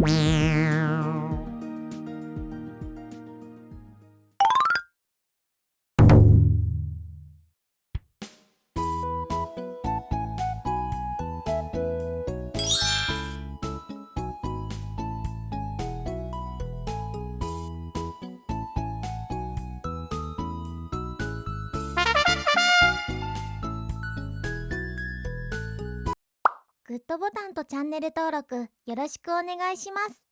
Meow. ドボタンとチャンネル登録よろしくお願いします。